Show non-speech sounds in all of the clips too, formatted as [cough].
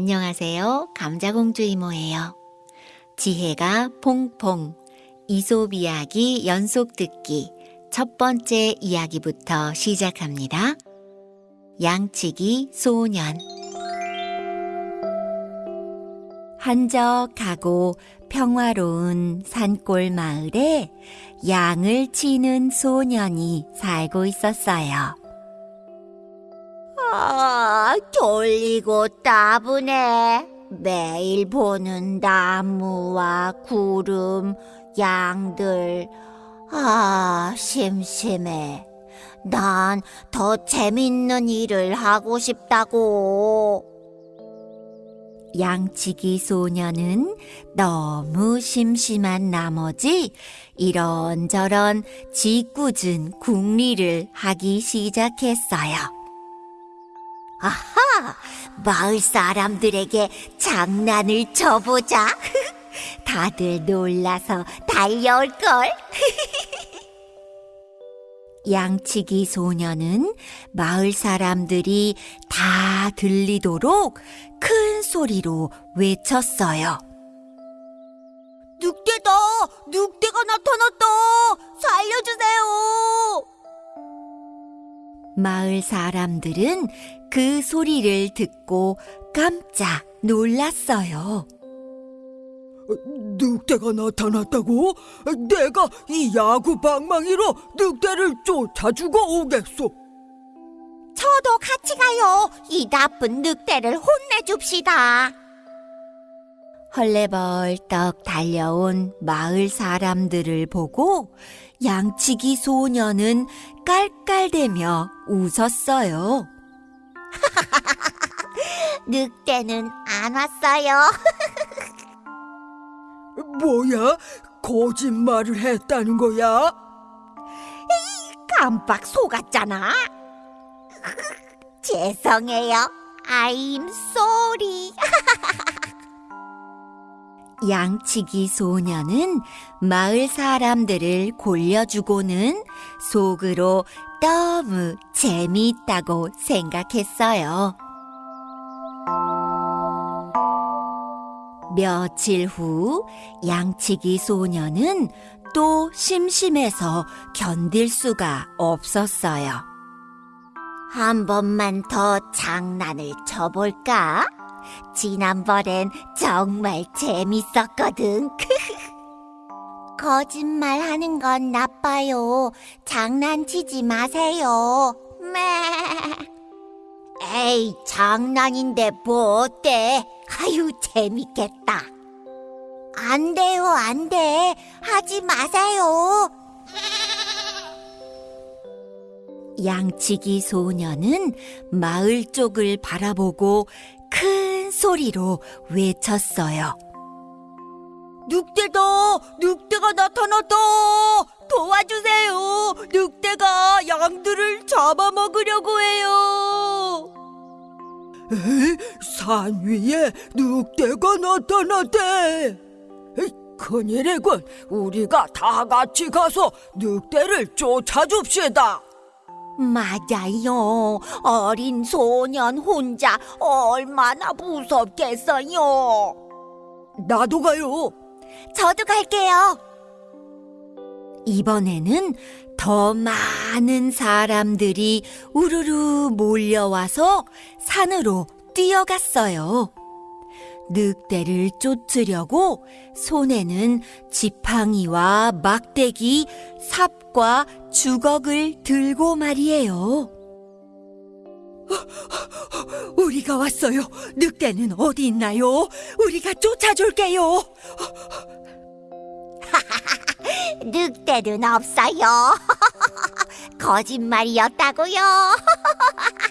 안녕하세요. 감자공주 이모예요. 지혜가 퐁퐁 이솝 이야기 연속 듣기 첫 번째 이야기부터 시작합니다. 양치기 소년 한적하고 평화로운 산골 마을에 양을 치는 소년이 살고 있었어요. 아, 졸리고 따분해. 매일 보는 나무와 구름, 양들. 아, 심심해. 난 더 재밌는 일을 하고 싶다고. 양치기 소녀는 너무 심심한 나머지 이런저런 짓궂은 궁리를 하기 시작했어요. 아하, 마을 사람들에게 장난을 쳐보자. [laughs] 다들 놀라서 달려올걸. [laughs] 양치기 소녀는 마을 사람들이 다 들리도록 큰 소리로 외쳤어요. 늑대다! 늑대가 마을 사람들은 그 소리를 듣고 깜짝 놀랐어요. 늑대가 나타났다고? 내가 이 야구 방망이로 늑대를 쫓아주고 오겠소. 저도 같이 가요. 이 나쁜 늑대를 혼내줍시다. 헐레벌떡 달려온 마을 사람들을 보고 양치기 소녀는 깔깔대며 웃었어요. [laughs] 늑대는 안 왔어요. [laughs] 뭐야? 거짓말을 했다는 거야? 깜빡 속았잖아. [laughs] 죄송해요. I'm sorry. 양치기 소녀는 마을 사람들을 골려주고는 속으로 너무 재미있다고 생각했어요. 며칠 후 양치기 소녀는 또 심심해서 견딜 수가 없었어요. 한 번만 더 장난을 쳐볼까? 지난번엔 정말 재밌었거든. [laughs] 거짓말 하는 건 나빠요. 장난치지 마세요. 매. 에이, 장난인데 뭐 어때? 아유, 재밌겠다. 안 돼요, 안 돼. 하지 마세요. [laughs] 양치기 소녀는 마을 쪽을 바라보고 큰 소리로 외쳤어요. 늑대다! 늑대가 나타났다! 도와주세요! 늑대가 양들을 잡아먹으려고 해요! 에이, 산 위에 늑대가 나타났대! 에이, 큰일이군! 우리가 다 같이 가서 늑대를 쫓아줍시다! 맞아요. 어린 소년 혼자 얼마나 무섭겠어요. 나도 가요! 저도 갈게요. 이번에는 더 많은 사람들이 우르르 몰려와서 산으로 뛰어갔어요. 늑대를 쫓으려고 손에는 지팡이와 막대기, 삽과 주걱을 들고 말이에요. 우리가 왔어요. 늑대는 어디 있나요? 우리가 쫓아줄게요. [laughs] 늑대는 없어요. [laughs] 거짓말이었다고요. [laughs]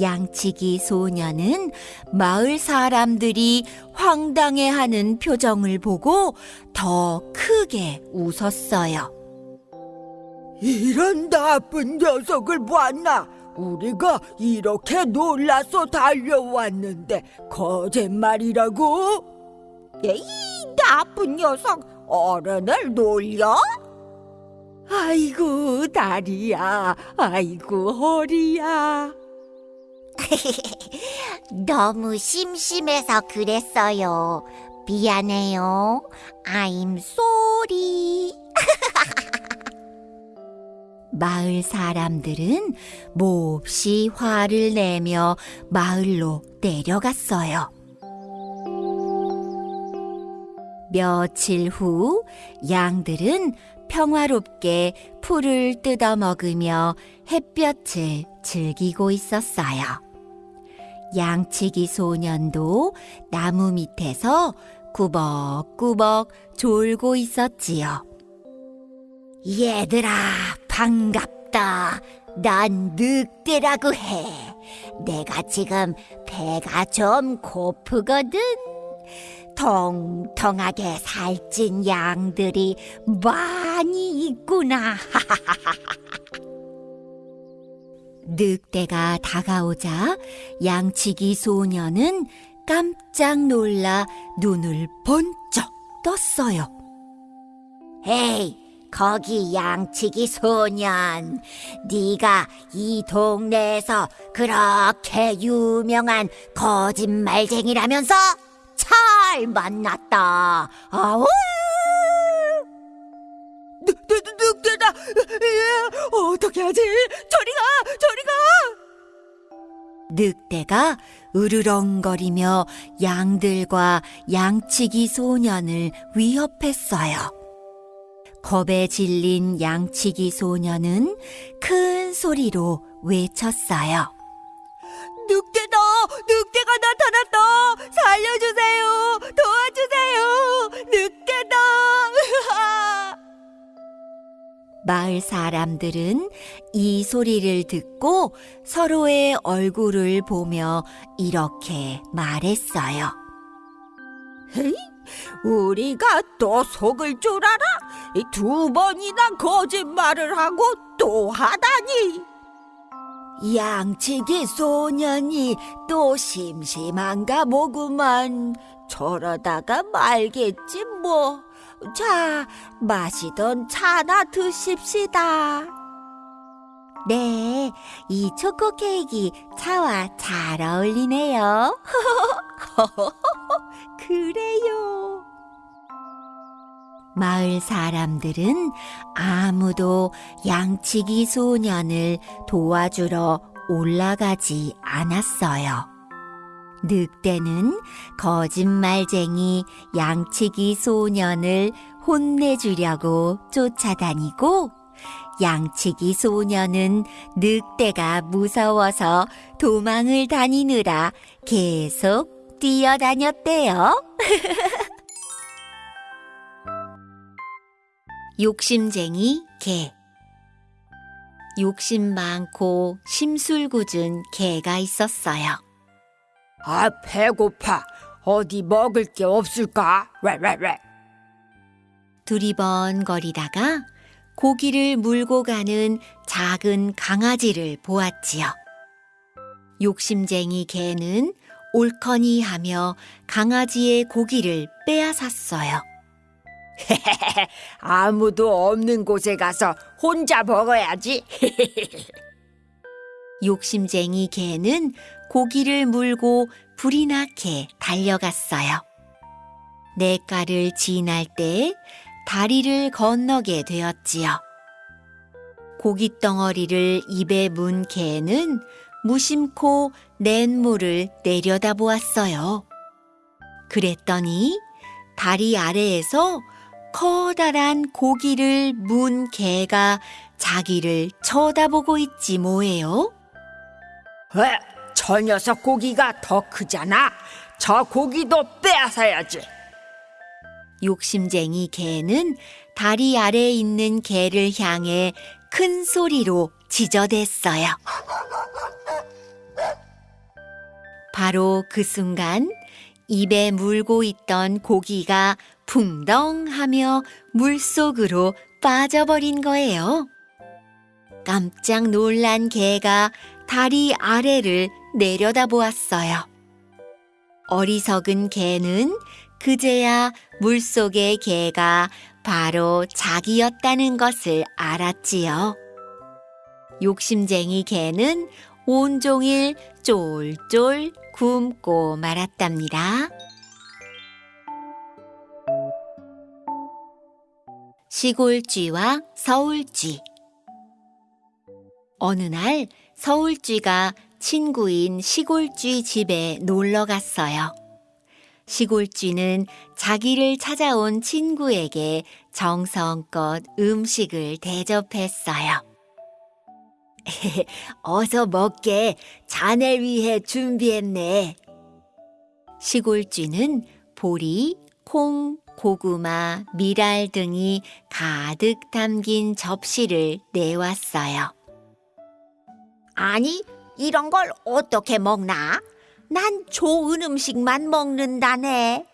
양치기 소녀는 마을 사람들이 황당해하는 표정을 보고 더 크게 웃었어요. 이런 나쁜 녀석을 봤나? 우리가 이렇게 놀라서 달려왔는데 거짓말이라고? 에이, 나쁜 녀석. 어른을 놀려? 아이고 다리야, 아이고 허리야. [laughs] 너무 심심해서 그랬어요. 미안해요. I'm sorry. [laughs] 마을 사람들은 몹시 화를 내며 마을로 내려갔어요. 며칠 후 양들은 평화롭게 풀을 뜯어 먹으며 햇볕을 즐기고 있었어요. 양치기 소년도 나무 밑에서 꾸벅꾸벅 졸고 있었지요. 얘들아, 반갑다. 난 늑대라고 해. 내가 지금 배가 좀 고프거든. 통통하게 살찐 양들이 많이 있구나. [laughs] 늑대가 다가오자 양치기 소년은 깜짝 놀라 눈을 번쩍 떴어요. 에이, 거기 양치기 소년. 네가 이 동네에서 그렇게 유명한 거짓말쟁이라면서 잘 만났다. 아우! 늑대다. 예, 어떻게 하지? 저리 가, 저리 가. 늑대가 으르렁거리며 양들과 양치기 소년을 위협했어요. 겁에 질린 양치기 소년은 큰 소리로 외쳤어요. 늑대다, 늑대가 나타났다. 살려주세요, 도와주세요. 늑대다. 마을 사람들은 이 소리를 듣고 서로의 얼굴을 보며 이렇게 말했어요. 우리가 또 속을 줄 알아? 이두 번이나 거짓말을 하고 또 하다니. 양치기 소년이 또 심심한가 보구만. 저러다가 말겠지 뭐. 자, 마시던 차나 드십시다. 네, 이 초코 케이크 차와 잘 어울리네요. [laughs] 그래요. 마을 사람들은 아무도 양치기 소년을 도와주러 올라가지 않았어요. 늑대는 거짓말쟁이 양치기 소년을 혼내주려고 쫓아다니고 양치기 소년은 늑대가 무서워서 도망을 다니느라 계속 뛰어다녔대요. [laughs] 욕심쟁이 개 욕심 많고 심술궂은 개가 있었어요. 아, 배고파. 어디 먹을 게 없을까? 왜, 왜, 왜? 두리번거리다가 고기를 물고 가는 작은 강아지를 보았지요. 욕심쟁이 개는 옳거니 하며 강아지의 고기를 빼앗았어요. [laughs] 아무도 없는 곳에 가서 혼자 먹어야지. [laughs] 욕심쟁이 개는 고기를 물고 불이 나게 달려갔어요. 냇가를 지날 때 다리를 건너게 되었지요. 고깃덩어리를 입에 문 개는 무심코 냇물을 내려다보았어요. 그랬더니 다리 아래에서 커다란 고기를 문 개가 자기를 쳐다보고 있지 뭐예요? 왜? 저 녀석 고기가 더 크잖아. 저 고기도 빼앗아야지. 욕심쟁이 개는 다리 아래에 있는 개를 향해 큰 소리로 지저댔어요. 바로 그 순간 입에 물고 있던 고기가 풍덩 하며 물속으로 빠져버린 거예요. 깜짝 놀란 개가 다리 아래를 내려다보았어요. 어리석은 개는 그제야 물속의 개가 바로 자기였다는 것을 알았지요. 욕심쟁이 개는 온종일 쫄쫄 굶고 말았답니다. 시골쥐와 서울쥐 어느 날 서울쥐가 친구인 시골쥐 집에 놀러 갔어요. 시골쥐는 자기를 찾아온 친구에게 정성껏 음식을 대접했어요. [laughs] 어서 먹게 자네 위해 준비했네. 시골쥐는 보리, 콩, 고구마, 미랄 등이 가득 담긴 접시를 내왔어요. 아니, 이런 걸 어떻게 먹나? 난 좋은 음식만 먹는다네.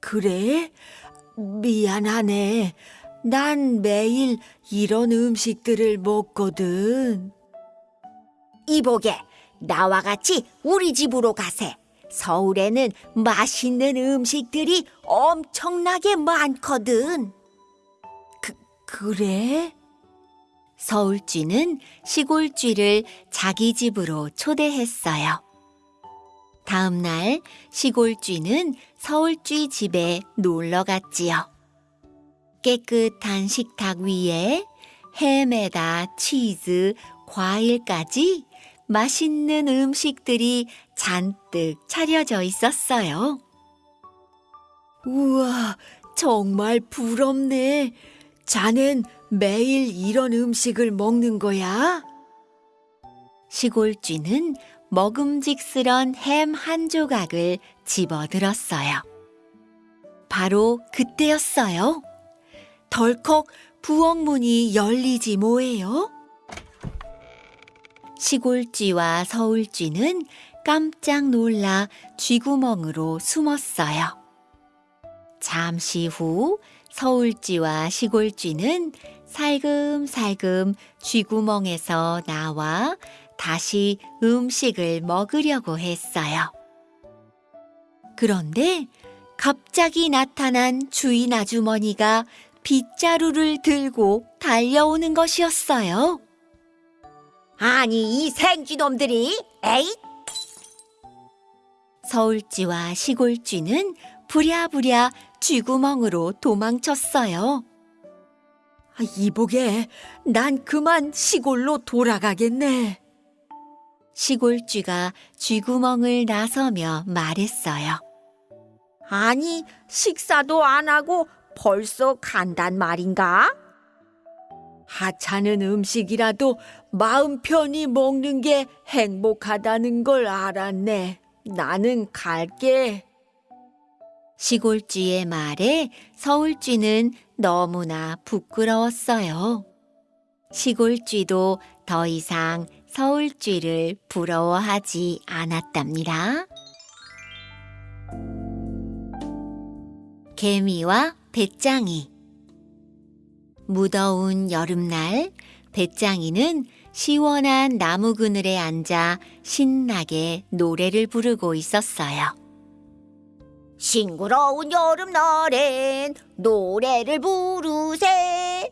그래? 미안하네. 난 매일 이런 음식들을 먹거든. 이보게, 나와 같이 우리 집으로 가세. 서울에는 맛있는 음식들이 엄청나게 많거든. 그래? 서울쥐는 시골쥐를 자기 집으로 초대했어요. 다음 날 시골쥐는 서울쥐 집에 놀러 갔지요. 깨끗한 식탁 위에 햄에다 치즈, 과일까지 맛있는 음식들이 잔뜩 차려져 있었어요. 우와, 정말 부럽네. 자넨 매일 이런 음식을 먹는 거야? 시골쥐는 먹음직스런 햄 한 조각을 집어들었어요. 바로 그때였어요. 덜컥 부엌문이 열리지 뭐예요? 시골쥐와 서울쥐는 깜짝 놀라 쥐구멍으로 숨었어요. 잠시 후 서울쥐와 시골쥐는 살금살금 쥐구멍에서 나와 다시 음식을 먹으려고 했어요. 그런데 갑자기 나타난 주인 아주머니가 빗자루를 들고 달려오는 것이었어요. 아니, 이 생쥐놈들이, 에이, 서울쥐와 시골쥐는 부랴부랴 쥐구멍으로 도망쳤어요. 아, 이보게, 난 그만 시골로 돌아가겠네. 시골쥐가 쥐구멍을 나서며 말했어요. 아니, 식사도 안 하고 벌써 간단 말인가? 하찮은 음식이라도 마음 편히 먹는 게 행복하다는 걸 알았네. 나는 갈게. 시골쥐의 말에 서울쥐는 너무나 부끄러웠어요. 시골쥐도 더 이상 서울쥐를 부러워하지 않았답니다. 개미와 배짱이 무더운 여름날 배짱이는 시원한 나무 그늘에 앉아 신나게 노래를 부르고 있었어요. 싱그러운 여름날엔 노래를 부르세.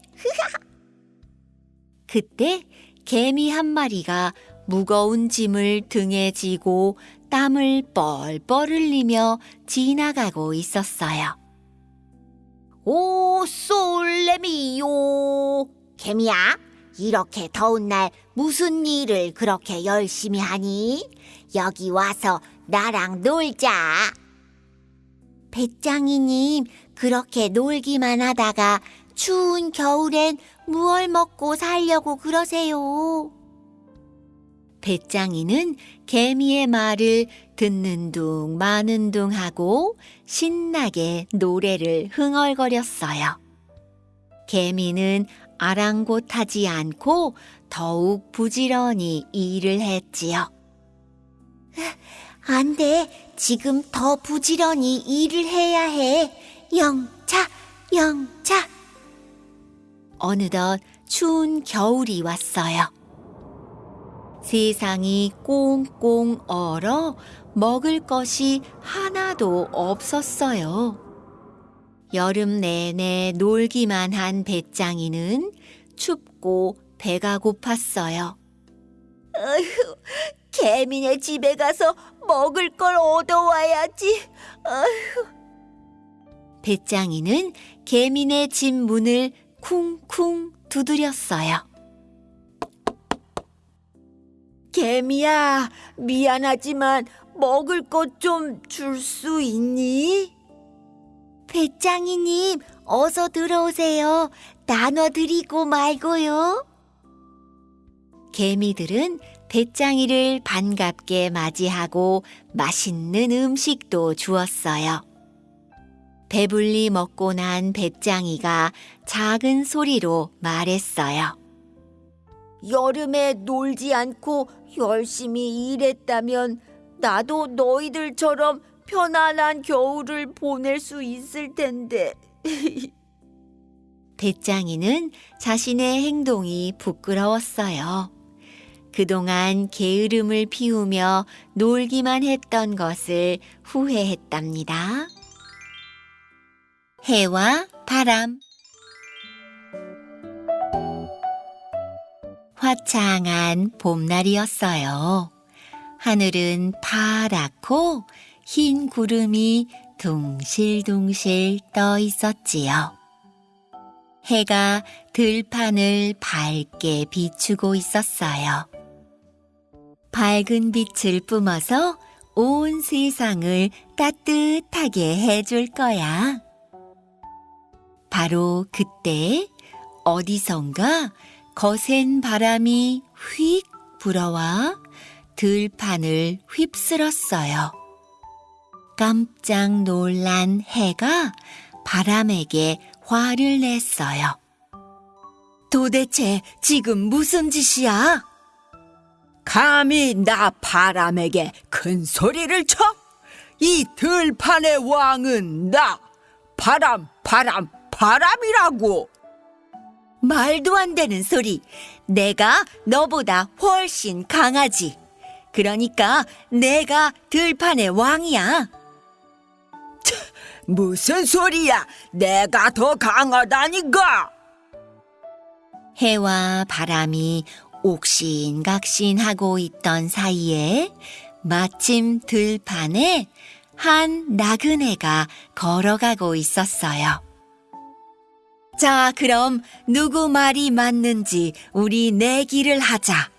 그때 개미 한 마리가 무거운 짐을 등에 지고 땀을 뻘뻘 흘리며 지나가고 있었어요. 오, 솔레미요. 개미야, 이렇게 더운 날 무슨 일을 그렇게 열심히 하니? 여기 와서 나랑 놀자. 배짱이님, 그렇게 놀기만 하다가 추운 겨울엔 무얼 먹고 살려고 그러세요? 배짱이는 개미의 말을 듣는 둥 마는 둥 하고 신나게 노래를 흥얼거렸어요. 개미는 아랑곳하지 않고 더욱 부지런히 일을 했지요. 안 돼. 지금 더 부지런히 일을 해야 해. 영차, 영차. 어느덧 추운 겨울이 왔어요. 세상이 꽁꽁 얼어 먹을 것이 하나도 없었어요. 여름 내내 놀기만 한 배짱이는 춥고 배가 고팠어요. 어휴, 개미네 집에 가서 먹을 걸 얻어와야지. 어휴. 배짱이는 개미네 집 문을 쿵쿵 두드렸어요. 개미야, 미안하지만 먹을 것 좀 줄 수 있니? 배짱이님, 어서 들어오세요. 나눠드리고 말고요. 개미들은 배짱이를 반갑게 맞이하고 맛있는 음식도 주었어요. 배불리 먹고 난 배짱이가 작은 소리로 말했어요. 여름에 놀지 않고 열심히 일했다면 나도 너희들처럼 편안한 겨울을 보낼 수 있을 텐데. [laughs] 배짱이는 자신의 행동이 부끄러웠어요. 그동안 게으름을 피우며 놀기만 했던 것을 후회했답니다. 해와 바람 화창한 봄날이었어요. 하늘은 파랗고 흰 구름이 둥실둥실 떠 있었지요. 해가 들판을 밝게 비추고 있었어요. 밝은 빛을 뿜어서 온 세상을 따뜻하게 해줄 거야. 바로 그때 어디선가 거센 바람이 휙 불어와 들판을 휩쓸었어요. 깜짝 놀란 해가 바람에게 화를 냈어요. 도대체 지금 무슨 짓이야? 감히 나 바람에게 큰 소리를 쳐? 이 들판의 왕은 나 바람 바람 바람이라고 말도 안 되는 소리. 내가 너보다 훨씬 강하지. 그러니까 내가 들판의 왕이야. 무슨 소리야 내가 더 강하다니까 해와 바람이 옥신각신하고 있던 사이에 마침 들판에 한 나그네가 걸어가고 있었어요. 자, 그럼 누구 말이 맞는지 우리 내기를 하자.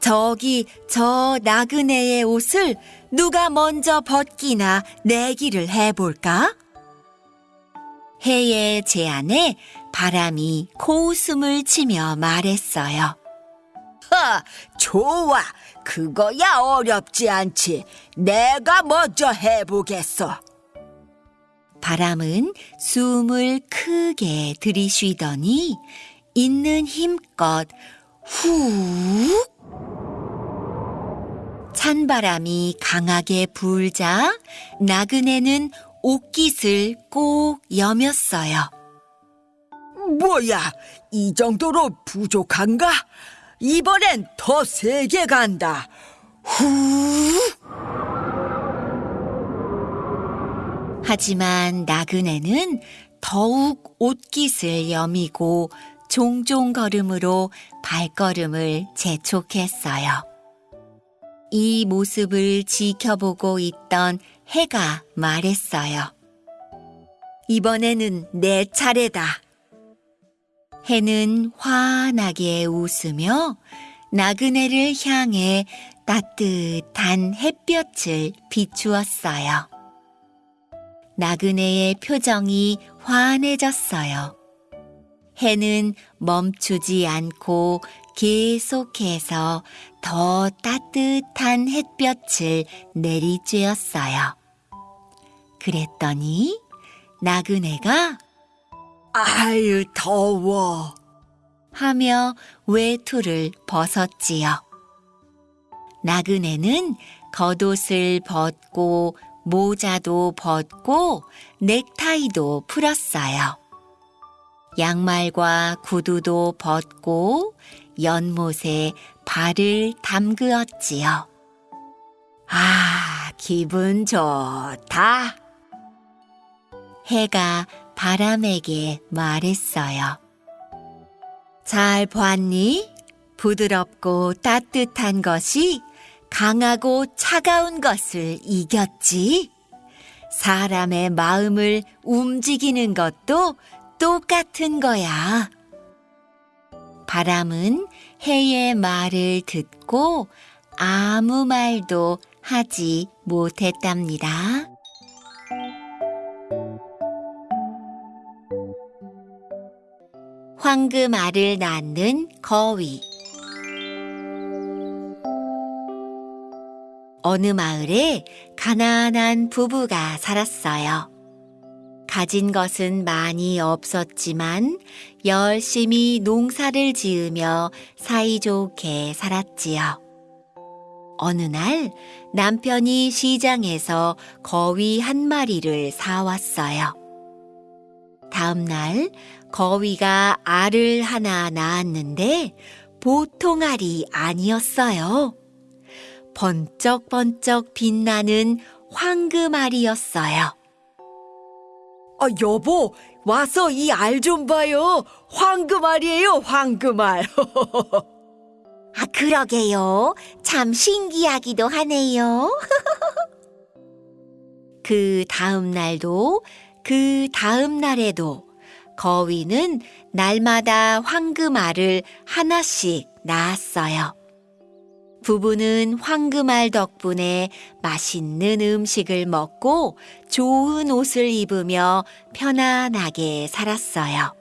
저기 저 나그네의 옷을 누가 먼저 벗기나 내기를 해볼까? 해의 제안에 바람이 코웃음을 치며 말했어요. 하, 좋아 그거야 어렵지 않지 내가 먼저 해보겠어 바람은 숨을 크게 들이쉬더니 있는 힘껏 훅 찬바람이 강하게 불자 나그네는 옷깃을 꼭 여몄어요. 뭐야 이 정도로 부족한가? 이번엔 더 세게 간다 후 하지만 나그네는 더욱 옷깃을 여미고 종종 걸음으로 발걸음을 재촉했어요. 이 모습을 지켜보고 있던 해가 말했어요. 이번에는 내 차례다. 해는 환하게 웃으며 나그네를 향해 따뜻한 햇볕을 비추었어요. 나그네의 표정이 환해졌어요. 해는 멈추지 않고 계속해서 더 따뜻한 햇볕을 내리쬐었어요. 그랬더니 나그네가 아유 더워 하며 외투를 벗었지요. 나그네는 겉옷을 벗고 모자도 벗고 넥타이도 풀었어요. 양말과 구두도 벗고 연못에 발을 담그었지요. 아, 기분 좋다. 해가 바람에게 말했어요. 잘 봤니? 부드럽고 따뜻한 것이 강하고 차가운 것을 이겼지. 사람의 마음을 움직이는 것도 똑같은 거야. 바람은 해의 말을 듣고 아무 말도 하지 못했답니다. 황금 알을 낳는 거위. 어느 마을에 가난한 부부가 살았어요. 가진 것은 많이 없었지만 열심히 농사를 지으며 사이좋게 살았지요. 어느 날 남편이 시장에서 거위 한 마리를 사왔어요. 다음 날 거위가 알을 하나 낳았는데 보통 알이 아니었어요. 번쩍번쩍 빛나는 황금 알이었어요. 아, 여보, 와서 이 알 좀 봐요. 황금 알이에요, 황금 알. [laughs] 아, 그러게요. 참 신기하기도 하네요. [laughs] 그 다음 날도 그 다음 날에도 거위는 날마다 황금알을 하나씩 낳았어요. 부부는 황금알 덕분에 맛있는 음식을 먹고 좋은 옷을 입으며 편안하게 살았어요.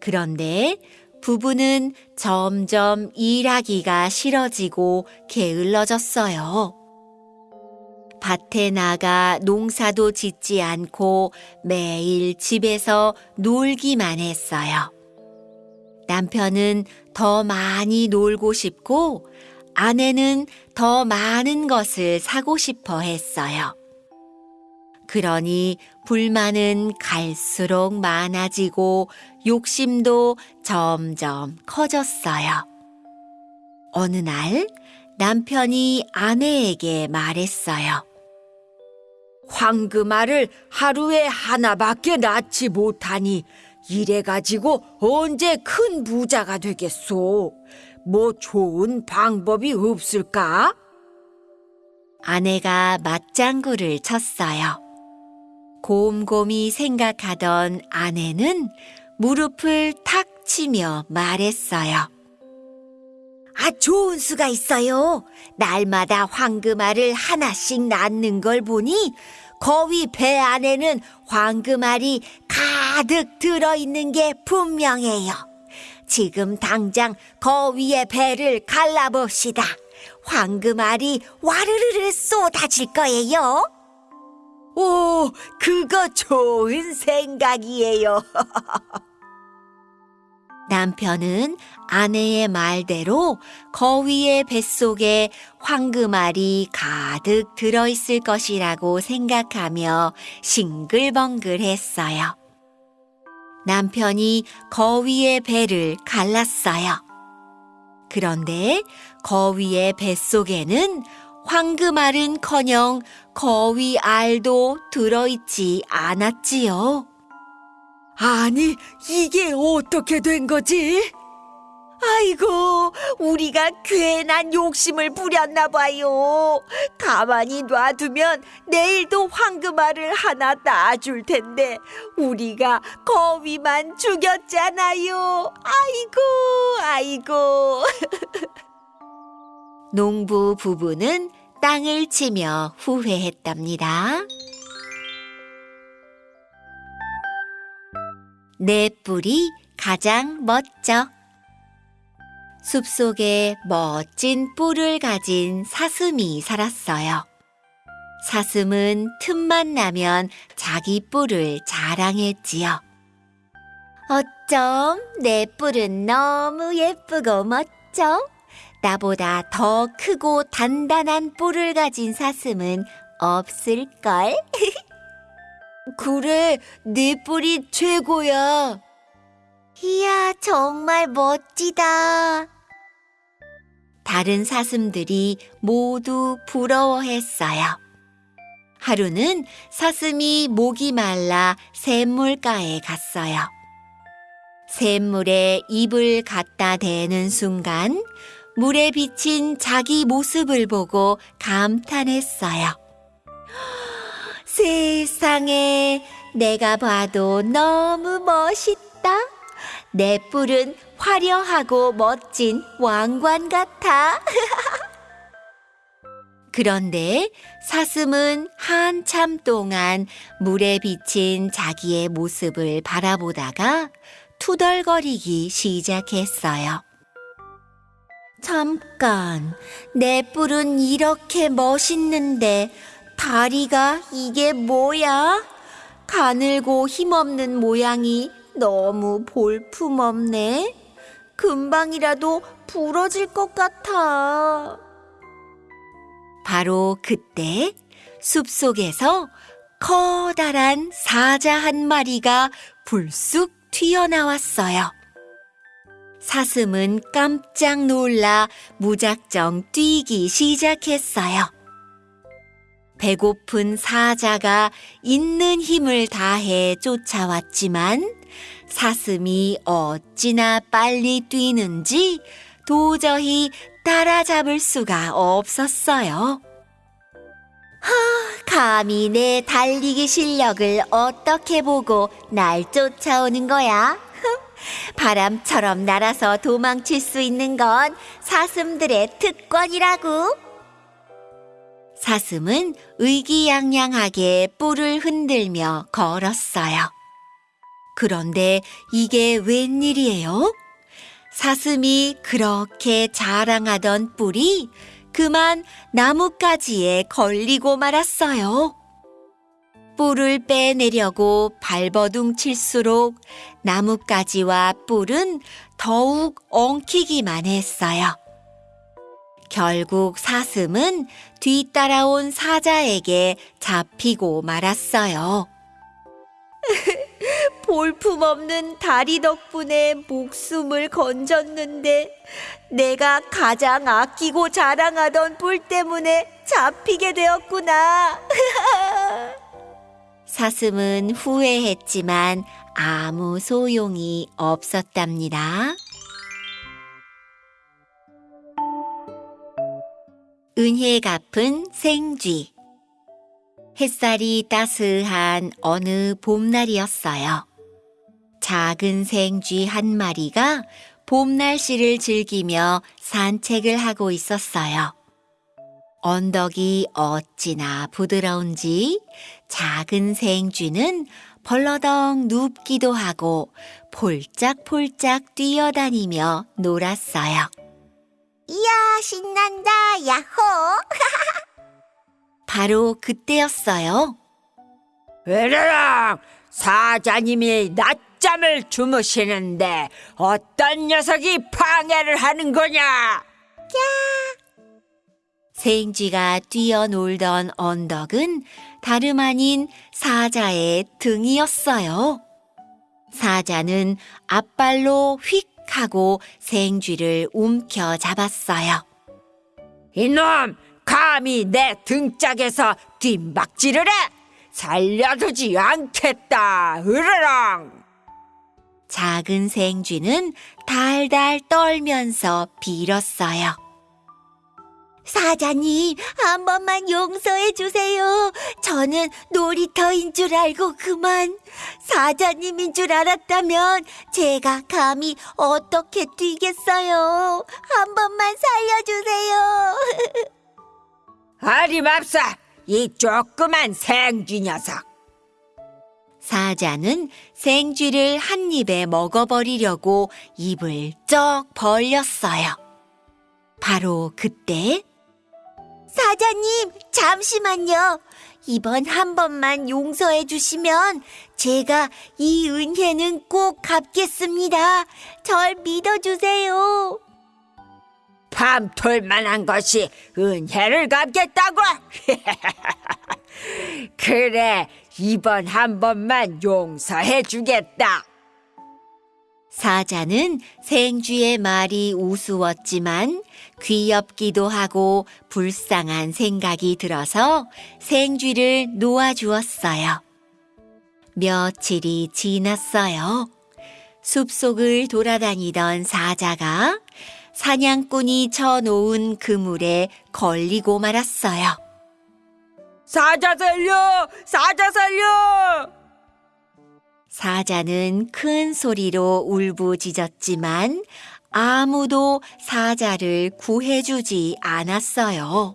그런데 부부는 점점 일하기가 싫어지고 게을러졌어요. 밭에 나가 농사도 짓지 않고 매일 집에서 놀기만 했어요. 남편은 더 많이 놀고 싶고 아내는 더 많은 것을 사고 싶어 했어요. 그러니 불만은 갈수록 많아지고 욕심도 점점 커졌어요. 어느 날 남편이 아내에게 말했어요. 황금알을 하루에 하나밖에 낳지 못하니 이래가지고 언제 큰 부자가 되겠소? 뭐 좋은 방법이 없을까? 아내가 맞장구를 쳤어요. 곰곰이 생각하던 아내는 무릎을 탁 치며 말했어요. 아, 좋은 수가 있어요. 날마다 황금알을 하나씩 낳는 걸 보니 거위 배 안에는 황금알이 가득 들어있는 게 분명해요. 지금 당장 거위의 배를 갈라봅시다. 황금알이 와르르르 쏟아질 거예요. 오, 그거 좋은 생각이에요. [laughs] 남편은 아내의 말대로 거위의 뱃속에 황금알이 가득 들어있을 것이라고 생각하며 싱글벙글했어요. 남편이 거위의 배를 갈랐어요. 그런데 거위의 뱃속에는 황금알은커녕 거위 알도 들어있지 않았지요. 아니, 이게 어떻게 된 거지? 아이고, 우리가 괜한 욕심을 부렸나 봐요. 가만히 놔두면 내일도 황금알을 하나 낳아줄 텐데, 우리가 거위만 죽였잖아요. 아이고, 아이고. [laughs] 농부 부부는 땅을 치며 후회했답니다. 내 뿔이 가장 멋져. 숲속에 멋진 뿔을 가진 사슴이 살았어요. 사슴은 틈만 나면 자기 뿔을 자랑했지요. 어쩜 내 뿔은 너무 예쁘고 멋져? 나보다 더 크고 단단한 뿔을 가진 사슴은 없을걸? [laughs] 그래, 네 뿔이 최고야. 이야, 정말 멋지다. 다른 사슴들이 모두 부러워했어요. 하루는 사슴이 목이 말라 샘물가에 갔어요. 샘물에 입을 갖다 대는 순간 물에 비친 자기 모습을 보고 감탄했어요. 세상에 내가 봐도 너무 멋있다. 내 뿔은 화려하고 멋진 왕관 같아. [laughs] 그런데 사슴은 한참 동안 물에 비친 자기의 모습을 바라보다가 투덜거리기 시작했어요. 잠깐, 내 뿔은 이렇게 멋있는데 다리가 이게 뭐야? 가늘고 힘없는 모양이 너무 볼품없네. 금방이라도 부러질 것 같아. 바로 그때 숲속에서 커다란 사자 한 마리가 불쑥 튀어나왔어요. 사슴은 깜짝 놀라 무작정 뛰기 시작했어요. 배고픈 사자가 있는 힘을 다해 쫓아왔지만 사슴이 어찌나 빨리 뛰는지 도저히 따라잡을 수가 없었어요. 하, 감히 내 달리기 실력을 어떻게 보고 날 쫓아오는 거야? 바람처럼 날아서 도망칠 수 있는 건 사슴들의 특권이라고. 사슴은 의기양양하게 뿔을 흔들며 걸었어요. 그런데 이게 웬일이에요? 사슴이 그렇게 자랑하던 뿔이 그만 나뭇가지에 걸리고 말았어요. 뿔을 빼내려고 발버둥 칠수록 나뭇가지와 뿔은 더욱 엉키기만 했어요. 결국 사슴은 뒤따라온 사자에게 잡히고 말았어요. [laughs] 볼품없는 다리 덕분에 목숨을 건졌는데 내가 가장 아끼고 자랑하던 뿔 때문에 잡히게 되었구나. [laughs] 사슴은 후회했지만 아무 소용이 없었답니다. 은혜 갚은 생쥐 햇살이 따스한 어느 봄날이었어요. 작은 생쥐 한 마리가 봄 날씨를 즐기며 산책을 하고 있었어요. 언덕이 어찌나 부드러운지 작은 생쥐는 벌러덩 눕기도 하고 폴짝폴짝 뛰어다니며 놀았어요. 이야, 신난다, 야호! [laughs] 바로 그때였어요. 으르렁 사자님이 낮잠을 주무시는데 어떤 녀석이 방해를 하는 거냐? 생쥐가 뛰어놀던 언덕은 다름 아닌 사자의 등이었어요. 사자는 앞발로 휙 하고 생쥐를 움켜 잡았어요. 이놈 감히 내 등짝에서 뒷박질을 해 살려두지 않겠다 으르렁 작은 생쥐는 달달 떨면서 빌었어요. 사자님, 한 번만 용서해 주세요. 저는 놀이터인 줄 알고 그만. 사자님인 줄 알았다면 제가 감히 어떻게 뛰겠어요. 한 번만 살려주세요. [laughs] 아리맙사 이 조그만 생쥐 녀석 사자는 생쥐를 한 입에 먹어버리려고 입을 쩍 벌렸어요. 바로 그때 사자님, 잠시만요. 이번 한 번만 용서해 주시면 제가 이 은혜는 꼭 갚겠습니다. 절 믿어주세요. 밤톨만한 것이 은혜를 갚겠다고? [laughs] 그래, 이번 한 번만 용서해 주겠다. 사자는 생쥐의 말이 우스웠지만 귀엽기도 하고 불쌍한 생각이 들어서 생쥐를 놓아주었어요. 며칠이 지났어요. 숲속을 돌아다니던 사자가 사냥꾼이 쳐놓은 그물에 걸리고 말았어요. 사자 살려! 사자 살려! 사자는 큰 소리로 울부짖었지만 아무도 사자를 구해주지 않았어요.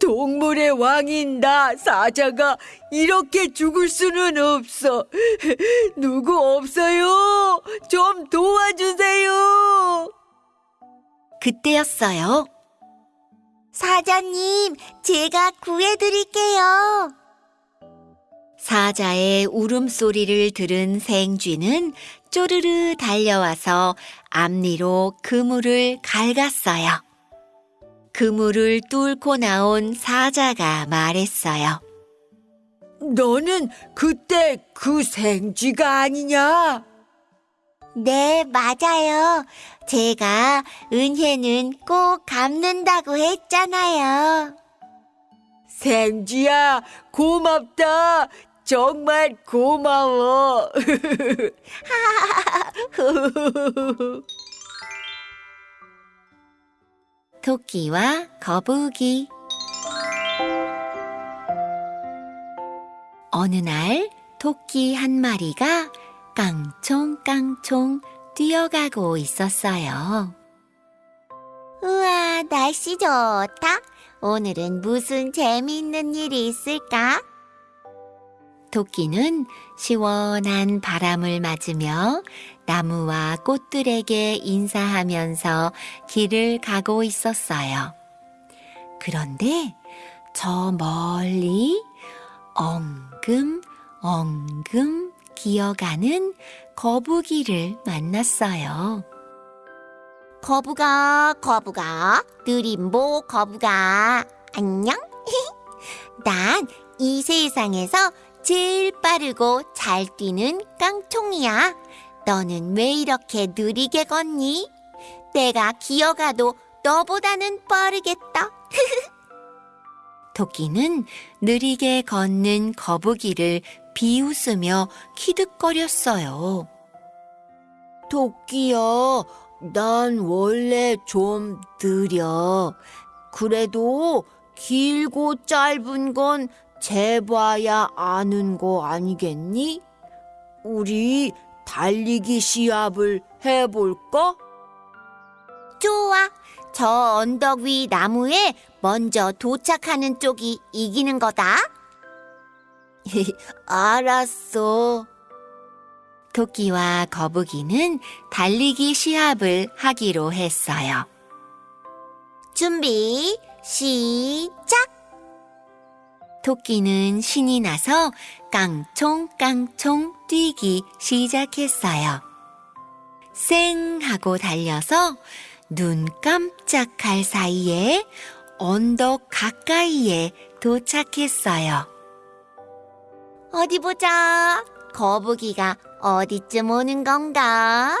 동물의 왕인 나 사자가 이렇게 죽을 수는 없어. 누구 없어요? 좀 도와주세요. 그때였어요. 사자님, 제가 구해드릴게요. 사자의 울음소리를 들은 생쥐는 쪼르르 달려와서 앞니로 그물을 갈갔어요. 그물을 뚫고 나온 사자가 말했어요. 너는 그때 그 생쥐가 아니냐? 네, 맞아요. 제가 은혜는 꼭 갚는다고 했잖아요. 생쥐야, 고맙다. 정말 고마워. [laughs] 토끼와 거북이 어느 날 토끼 한 마리가 깡총깡총 뛰어가고 있었어요. 우와, 날씨 좋다. 오늘은 무슨 재미있는 일이 있을까? 토끼는 시원한 바람을 맞으며 나무와 꽃들에게 인사하면서 길을 가고 있었어요. 그런데 저 멀리 엉금 엉금 기어가는 거북이를 만났어요. 거북아, 거북아, 느림보 거북아, 안녕? [laughs] 난 이 세상에서 제일 빠르고 잘 뛰는 깡총이야. 너는 왜 이렇게 느리게 걷니? 내가 기어가도 너보다는 빠르겠다. [laughs] 토끼는 느리게 걷는 거북이를 비웃으며 키득거렸어요. 토끼야, 난 원래 좀 느려. 그래도 길고 짧은 건 재봐야 아는 거 아니겠니? 우리 달리기 시합을 해볼까? 좋아. 저 언덕 위 나무에 먼저 도착하는 쪽이 이기는 거다. [laughs] 알았어. 토끼와 거북이는 달리기 시합을 하기로 했어요. 준비, 시작! 토끼는 신이 나서 깡총깡총 뛰기 시작했어요. 쌩 하고 달려서 눈 깜짝할 사이에 언덕 가까이에 도착했어요. 어디 보자. 거북이가 어디쯤 오는 건가?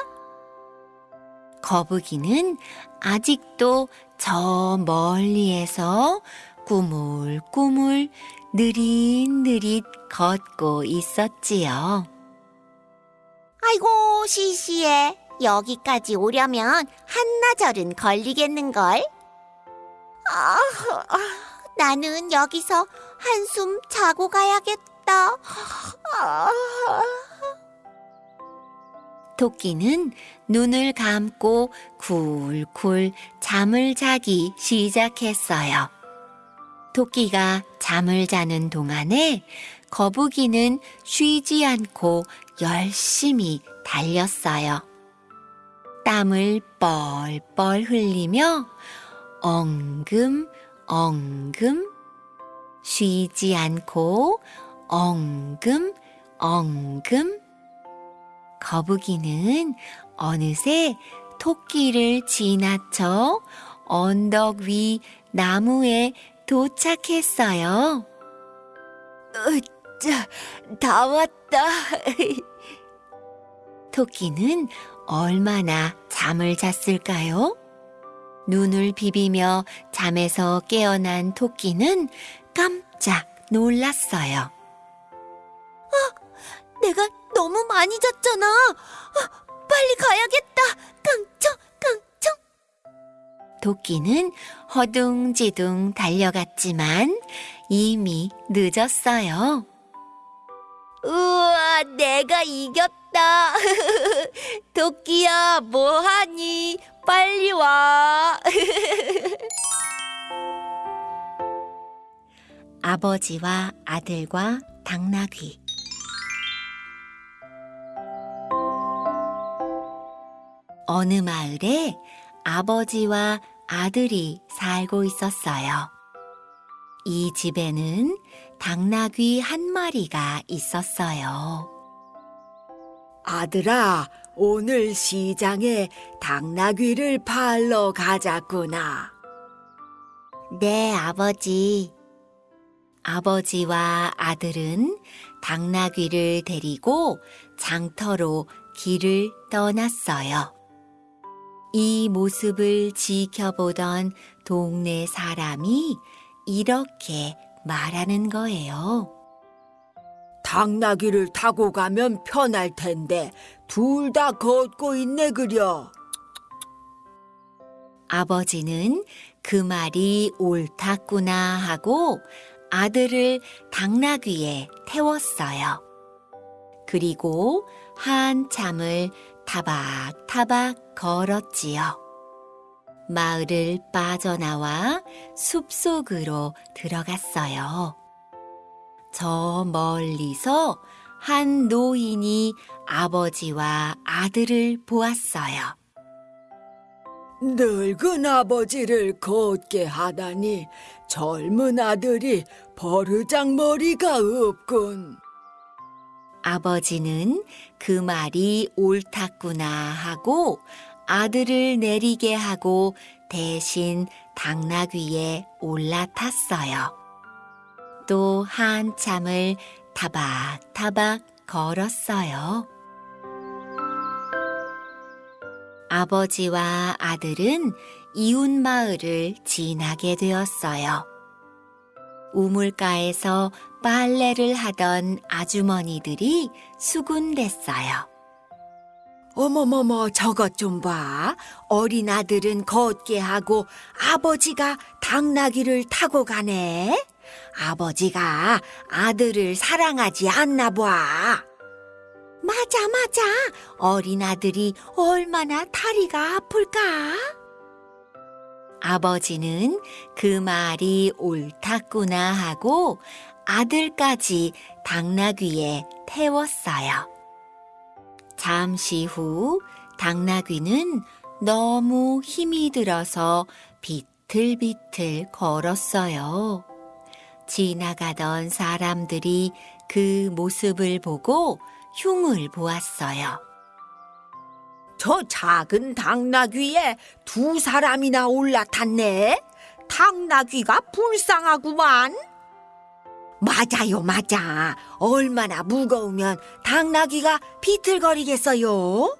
거북이는 아직도 저 멀리에서 꾸물꾸물 느릿느릿 걷고 있었지요. 아이고, 시시해. 여기까지 오려면 한나절은 걸리겠는걸? 아, 아, 나는 여기서 한숨 자고 가야겠다. 아, 토끼는 눈을 감고 굴굴 잠을 자기 시작했어요. 토끼가 잠을 자는 동안에 거북이는 쉬지 않고 열심히 달렸어요. 땀을 뻘뻘 흘리며 엉금 엉금 쉬지 않고 엉금 엉금 거북이는 어느새 토끼를 지나쳐 언덕 위 나무에 도착했어요. 으짜, 다 왔다. [laughs] 토끼는 얼마나 잠을 잤을까요? 눈을 비비며 잠에서 깨어난 토끼는 깜짝 놀랐어요. 내가 너무 많이 잤잖아. 아, 빨리 가야겠다. 깡총. 토끼는 허둥지둥 달려갔지만 이미 늦었어요. 우와, 내가 이겼다. [laughs] 토끼야, 뭐하니? 빨리 와. [laughs] 아버지와 아들과 당나귀. 어느 마을에 아버지와 아들이 살고 있었어요. 이 집에는 당나귀 한 마리가 있었어요. 아들아, 오늘 시장에 당나귀를 팔러 가자꾸나. 네, 아버지. 아버지와 아들은 당나귀를 데리고 장터로 길을 떠났어요. 이 모습을 지켜보던 동네 사람이 이렇게 말하는 거예요. 당나귀를 타고 가면 편할 텐데 둘 다 걷고 있네 그려. 아버지는 그 말이 옳았구나 하고 아들을 당나귀에 태웠어요. 그리고 한참을 타박타박 걸었지요. 마을을 빠져나와 숲속으로 들어갔어요. 저 멀리서 한 노인이 아버지와 아들을 보았어요. 늙은 아버지를 걷게 하다니 젊은 아들이 버르장머리가 없군. 아버지는 그 말이 옳았구나 하고 아들을 내리게 하고 대신 당나귀에 올라탔어요. 또 한참을 타박타박 걸었어요. 아버지와 아들은 이웃 마을을 지나게 되었어요. 우물가에서 빨래를 하던 아주머니들이 수군댔어요. 어머머머 저것 좀 봐. 어린 아들은 걷게 하고 아버지가 당나귀를 타고 가네. 아버지가 아들을 사랑하지 않나 봐. 맞아, 맞아. 어린 아들이 얼마나 다리가 아플까? 아버지는 그 말이 옳았구나 하고 아들까지 당나귀에 태웠어요. 잠시 후 당나귀는 너무 힘이 들어서 비틀비틀 걸었어요. 지나가던 사람들이 그 모습을 보고 흉을 보았어요. 저 작은 당나귀에 두 사람이나 올라탔네. 당나귀가 불쌍하구만. 맞아요, 맞아. 얼마나 무거우면 당나귀가 비틀거리겠어요?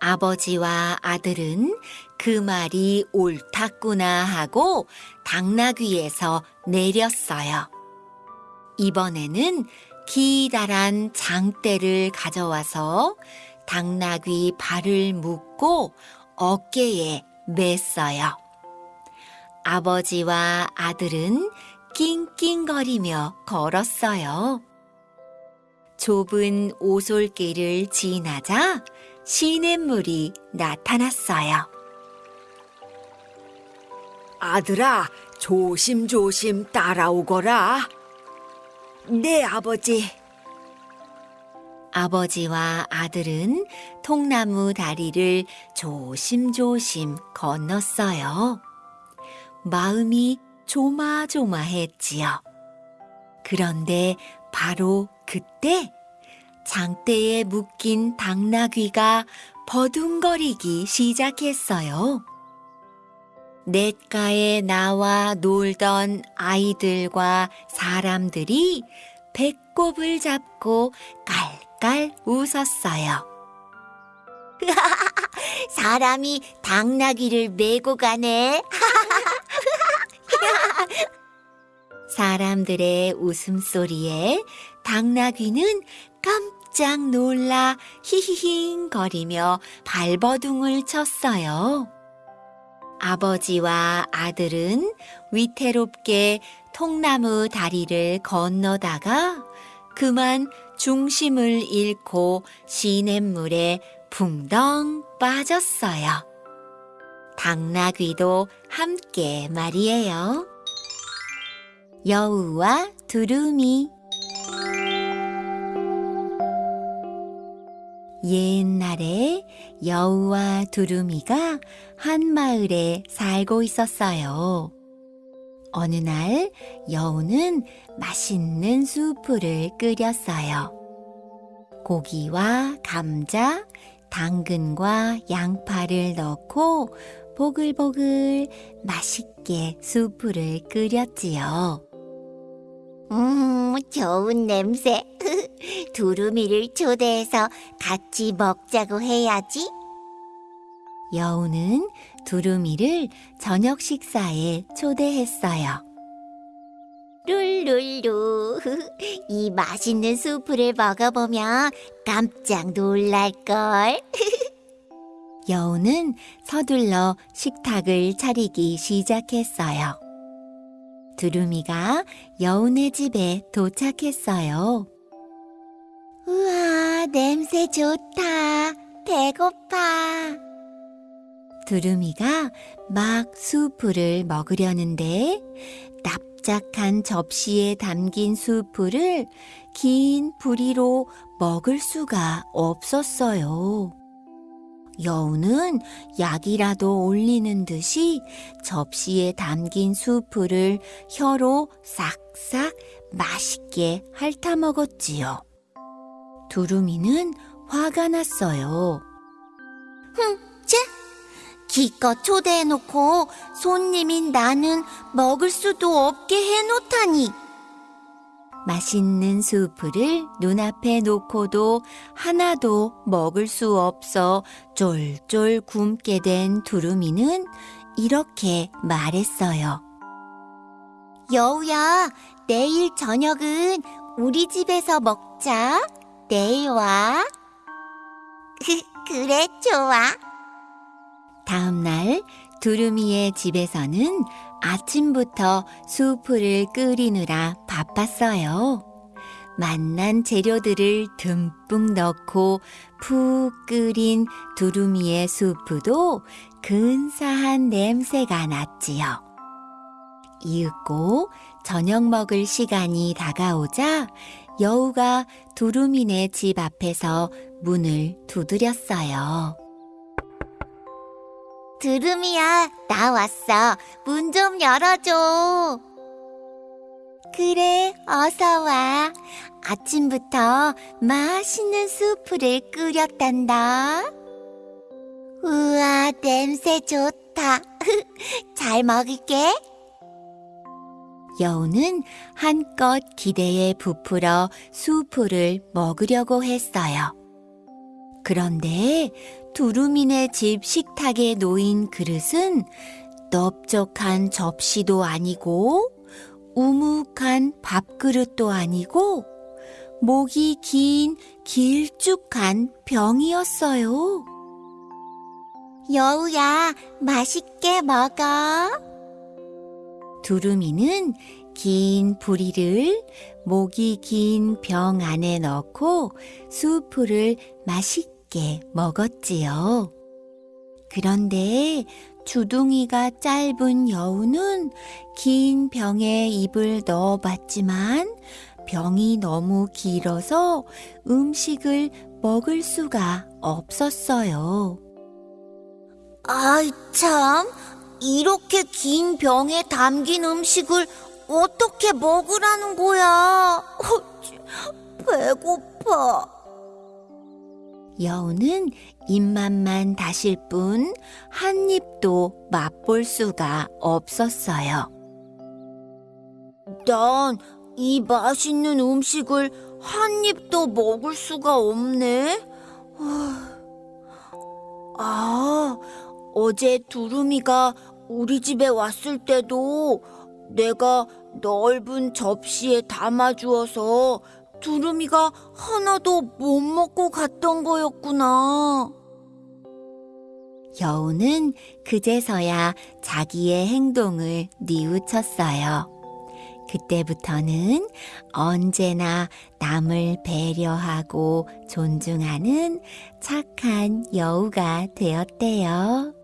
아버지와 아들은 그 말이 옳았구나 하고 당나귀에서 내렸어요. 이번에는 기다란 장대를 가져와서 당나귀 발을 묶고 어깨에 맸어요. 아버지와 아들은 낑낑거리며 걸었어요. 좁은 오솔길을 지나자 시냇물이 나타났어요. 아들아, 조심조심 따라오거라. 네, 아버지. 아버지와 아들은 통나무 다리를 조심조심 건넜어요. 마음이 조마조마했지요. 그런데 바로 그때 장대에 묶인 당나귀가 버둥거리기 시작했어요. 냇가에 나와 놀던 아이들과 사람들이 배꼽을 잡고 깔깔 웃었어요. [laughs] 사람이 당나귀를 메고 가네. [laughs] 사람들의 웃음소리에 당나귀는 깜짝 놀라 히히힝 거리며 발버둥을 쳤어요. 아버지와 아들은 위태롭게 통나무 다리를 건너다가 그만 중심을 잃고 시냇물에 붕덩 빠졌어요. 당나귀도 함께 말이에요. 여우와 두루미 옛날에 여우와 두루미가 한 마을에 살고 있었어요. 어느 날 여우는 맛있는 수프를 끓였어요. 고기와 감자, 당근과 양파를 넣고 보글보글 맛있게 수프를 끓였지요. 음, 좋은 냄새. [laughs] 두루미를 초대해서 같이 먹자고 해야지. 여우는 두루미를 저녁 식사에 초대했어요. 룰룰루. [laughs] 이 맛있는 수프를 먹어보면 깜짝 놀랄걸. [laughs] 여우는 서둘러 식탁을 차리기 시작했어요. 두루미가 여우네 집에 도착했어요. 우와, 냄새 좋다. 배고파. 두루미가 막 수프를 먹으려는데 납작한 접시에 담긴 수프를 긴 부리로 먹을 수가 없었어요. 여우는 약이라도 올리는 듯이 접시에 담긴 수프를 혀로 싹싹 맛있게 핥아 먹었지요. 두루미는 화가 났어요. 쟤? 기껏 초대해놓고 손님인 나는 먹을 수도 없게 해놓다니. 맛있는 수프를 눈앞에 놓고도 하나도 먹을 수 없어 쫄쫄 굶게 된 두루미는 이렇게 말했어요. 여우야, 내일 저녁은 우리 집에서 먹자. 내일 와. 그래, 좋아. 다음 날 두루미의 집에서는 아침부터 수프를 끓이느라 바빴어요. 맛난 재료들을 듬뿍 넣고 푹 끓인 두루미의 수프도 근사한 냄새가 났지요. 이윽고 저녁 먹을 시간이 다가오자 여우가 두루미네 집 앞에서 문을 두드렸어요. 두루미야, 나 왔어. 문 좀 열어줘. 그래, 어서 와. 아침부터 맛있는 수프를 끓였단다. 우와, 냄새 좋다. [laughs] 잘 먹을게. 여우는 한껏 기대에 부풀어 수프를 먹으려고 했어요. 그런데 두루미네 집 식탁에 놓인 그릇은 넓적한 접시도 아니고 우묵한 밥그릇도 아니고 목이 긴 길쭉한 병이었어요. 여우야, 맛있게 먹어. 두루미는 긴 부리를 목이 긴 병 안에 넣고 수프를 맛있게 먹었지요. 그런데 주둥이가 짧은 여우는 긴 병에 입을 넣어봤지만 병이 너무 길어서 음식을 먹을 수가 없었어요. 아이, 참. 이렇게 긴 병에 담긴 음식을 어떻게 먹으라는 거야? [laughs] 배고파. 여우는 입맛만 다실 뿐 한 입도 맛볼 수가 없었어요. 난 이 맛있는 음식을 한 입도 먹을 수가 없네. 아, 어제 두루미가 우리 집에 왔을 때도 내가 넓은 접시에 담아주어서 두루미가 하나도 못 먹고 갔던 거였구나. 여우는 그제서야 자기의 행동을 뉘우쳤어요. 그때부터는 언제나 남을 배려하고 존중하는 착한 여우가 되었대요.